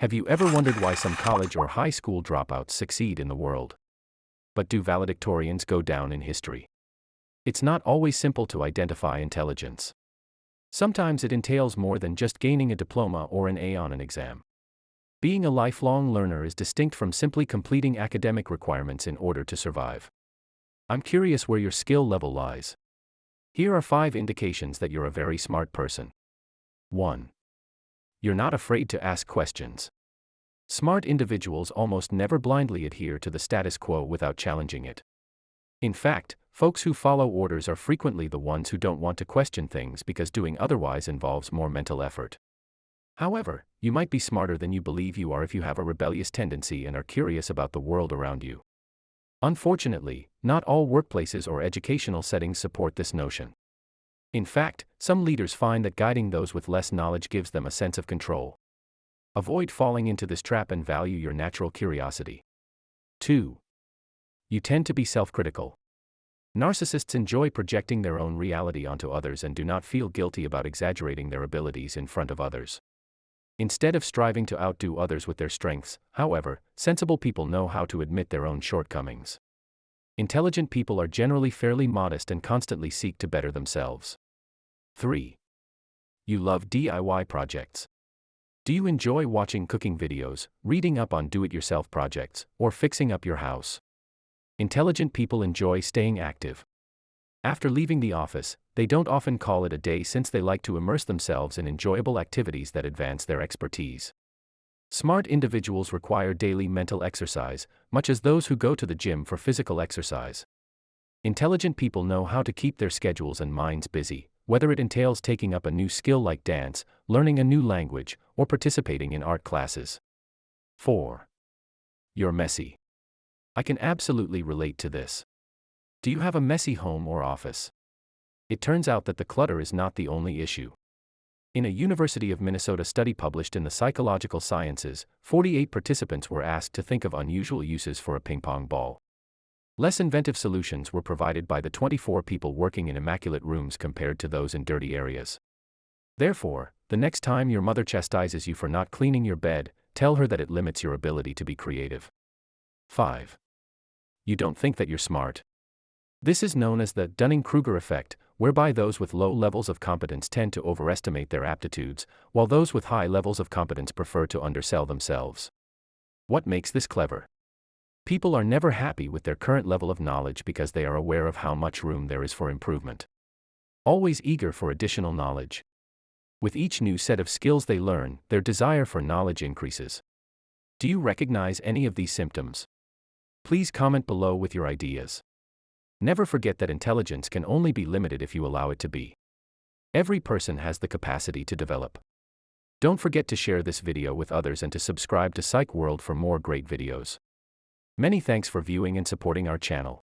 Have you ever wondered why some college or high school dropouts succeed in the world? But do valedictorians go down in history? It's not always simple to identify intelligence. Sometimes it entails more than just gaining a diploma or an A on an exam. Being a lifelong learner is distinct from simply completing academic requirements in order to survive. I'm curious where your skill level lies. Here are five indications that you're a very smart person. 1. You're not afraid to ask questions. Smart individuals almost never blindly adhere to the status quo without challenging it. In fact, folks who follow orders are frequently the ones who don't want to question things because doing otherwise involves more mental effort. However, you might be smarter than you believe you are if you have a rebellious tendency and are curious about the world around you. Unfortunately, not all workplaces or educational settings support this notion. In fact, some leaders find that guiding those with less knowledge gives them a sense of control. Avoid falling into this trap and value your natural curiosity. 2. You tend to be self critical. Narcissists enjoy projecting their own reality onto others and do not feel guilty about exaggerating their abilities in front of others. Instead of striving to outdo others with their strengths, however, sensible people know how to admit their own shortcomings. Intelligent people are generally fairly modest and constantly seek to better themselves. 3. You love DIY projects. Do you enjoy watching cooking videos, reading up on do it yourself projects, or fixing up your house? Intelligent people enjoy staying active. After leaving the office, they don't often call it a day since they like to immerse themselves in enjoyable activities that advance their expertise. Smart individuals require daily mental exercise, much as those who go to the gym for physical exercise. Intelligent people know how to keep their schedules and minds busy, whether it entails taking up a new skill like dance, learning a new language, or participating in art classes. 4. You're messy. I can absolutely relate to this. Do you have a messy home or office? It turns out that the clutter is not the only issue. In a University of Minnesota study published in the Psychological Sciences, 48 participants were asked to think of unusual uses for a ping pong ball. Less inventive solutions were provided by the 24 people working in immaculate rooms compared to those in dirty areas. Therefore, the next time your mother chastises you for not cleaning your bed, tell her that it limits your ability to be creative. 5. You don't think that you're smart. This is known as the Dunning Kruger effect, whereby those with low levels of competence tend to overestimate their aptitudes, while those with high levels of competence prefer to undersell themselves. What makes this clever? People are never happy with their current level of knowledge because they are aware of how much room there is for improvement. Always eager for additional knowledge. With each new set of skills they learn, their desire for knowledge increases. Do you recognize any of these symptoms? Please comment below with your ideas. Never forget that intelligence can only be limited if you allow it to be. Every person has the capacity to develop. Don't forget to share this video with others and to subscribe to Psych World for more great videos. Many thanks for viewing and supporting our channel.